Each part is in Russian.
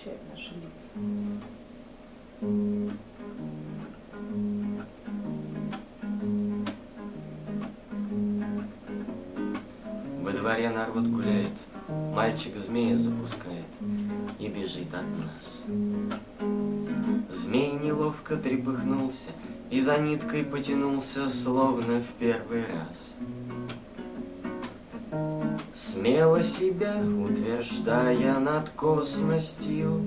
очищает наши мозги. Во дворе народ гуляет, мальчик змея запускает и бежит от нас. Змей неловко трепыхнулся и за ниткой потянулся, словно в первый раз. Смело себя утверждая над косностью,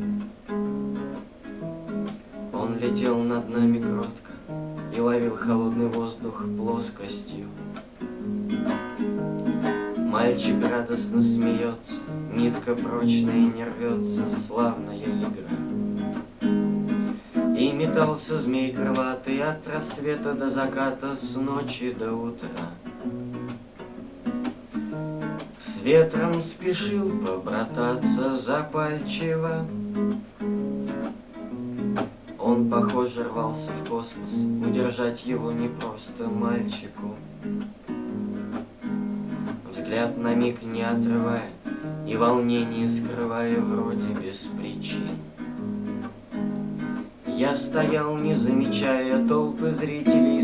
Он летел над нами кротко И ловил холодный воздух плоскостью. Мальчик радостно смеется, Нитка прочная не рвется, Славная игра. И метался змей крылатый От рассвета до заката, С ночи до утра. С ветром спешил побрататься запальчиво, Он, похоже, рвался в космос, Удержать его не просто мальчику. Взгляд на миг не отрывая И волнение скрывая вроде без причин. Я стоял, не замечая толпы зрителей,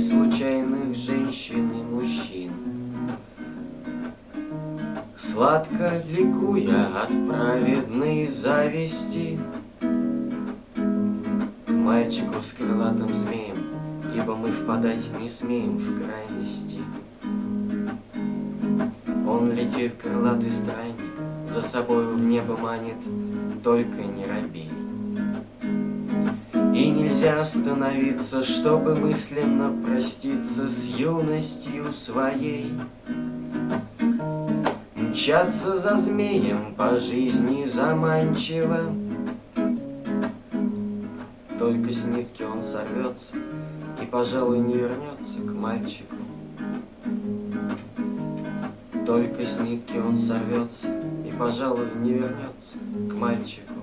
Сладко ликуя от праведной зависти К мальчику с крылатым змеем, Ибо мы впадать не смеем в крайности. Он летит, крылатый странник, За собою в небо манит, Только не робей. И нельзя остановиться, Чтобы мысленно проститься С юностью своей. Мчаться за змеем по жизни заманчиво, Только с нитки он сорвется И, пожалуй, не вернется к мальчику. Только с нитки он сорвется И, пожалуй, не вернется к мальчику.